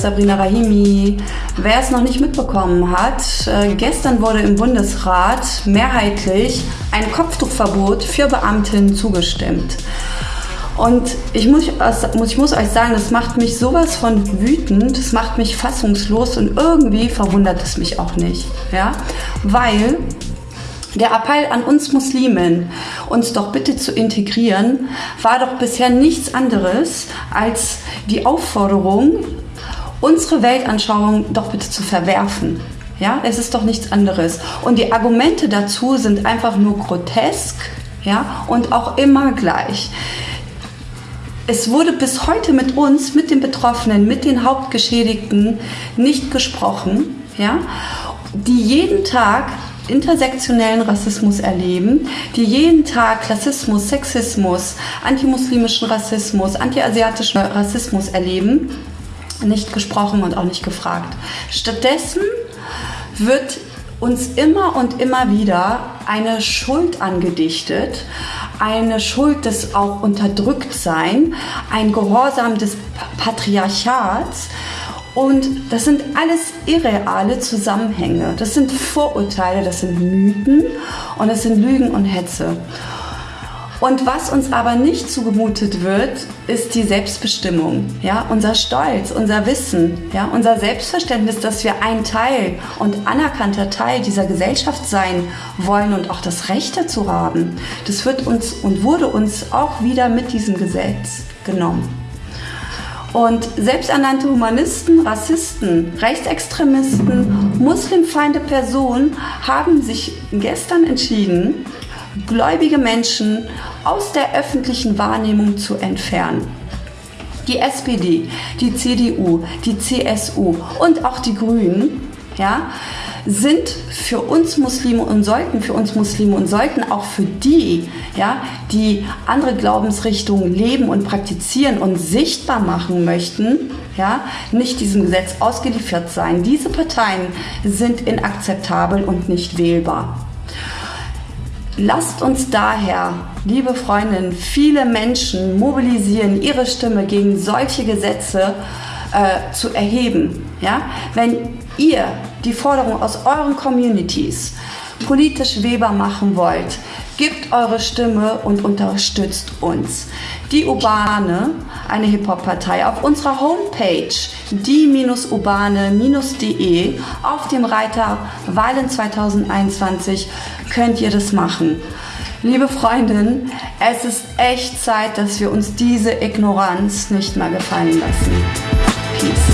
Sabrina Rahimi. Wer es noch nicht mitbekommen hat, äh, gestern wurde im Bundesrat mehrheitlich ein Kopftuchverbot für Beamtinnen zugestimmt. Und ich muss, ich muss euch sagen, das macht mich sowas von wütend, das macht mich fassungslos und irgendwie verwundert es mich auch nicht. Ja? Weil der Appell an uns Muslimen, uns doch bitte zu integrieren, war doch bisher nichts anderes als die Aufforderung, unsere Weltanschauung doch bitte zu verwerfen. Ja, es ist doch nichts anderes. Und die Argumente dazu sind einfach nur grotesk, ja, und auch immer gleich. Es wurde bis heute mit uns, mit den Betroffenen, mit den Hauptgeschädigten nicht gesprochen, ja, die jeden Tag intersektionellen Rassismus erleben, die jeden Tag Klassismus, Sexismus, antimuslimischen Rassismus, antiasiatischen Rassismus erleben, nicht gesprochen und auch nicht gefragt. Stattdessen wird uns immer und immer wieder eine Schuld angedichtet, eine Schuld des auch Unterdrücktsein, ein Gehorsam des Patriarchats, und das sind alles irreale Zusammenhänge. Das sind Vorurteile, das sind Mythen und das sind Lügen und Hetze. Und was uns aber nicht zugemutet wird, ist die Selbstbestimmung, ja, unser Stolz, unser Wissen, ja, unser Selbstverständnis, dass wir ein Teil und anerkannter Teil dieser Gesellschaft sein wollen und auch das Recht dazu haben. Das wird uns und wurde uns auch wieder mit diesem Gesetz genommen. Und selbsternannte Humanisten, Rassisten, Rechtsextremisten, muslimfeinde Personen haben sich gestern entschieden, gläubige Menschen aus der öffentlichen Wahrnehmung zu entfernen. Die SPD, die CDU, die CSU und auch die Grünen ja, sind für uns Muslime und sollten für uns Muslime und sollten auch für die, ja, die andere Glaubensrichtungen leben und praktizieren und sichtbar machen möchten, ja, nicht diesem Gesetz ausgeliefert sein. Diese Parteien sind inakzeptabel und nicht wählbar. Lasst uns daher, liebe Freundinnen, viele Menschen mobilisieren, ihre Stimme gegen solche Gesetze äh, zu erheben. Ja? Wenn ihr die Forderung aus euren Communities politisch Weber machen wollt, gebt eure Stimme und unterstützt uns. Die Urbane, eine Hip-Hop-Partei, auf unserer Homepage die-urbane-de auf dem Reiter Wahlen 2021 könnt ihr das machen. Liebe Freundin, es ist echt Zeit, dass wir uns diese Ignoranz nicht mehr gefallen lassen. Peace.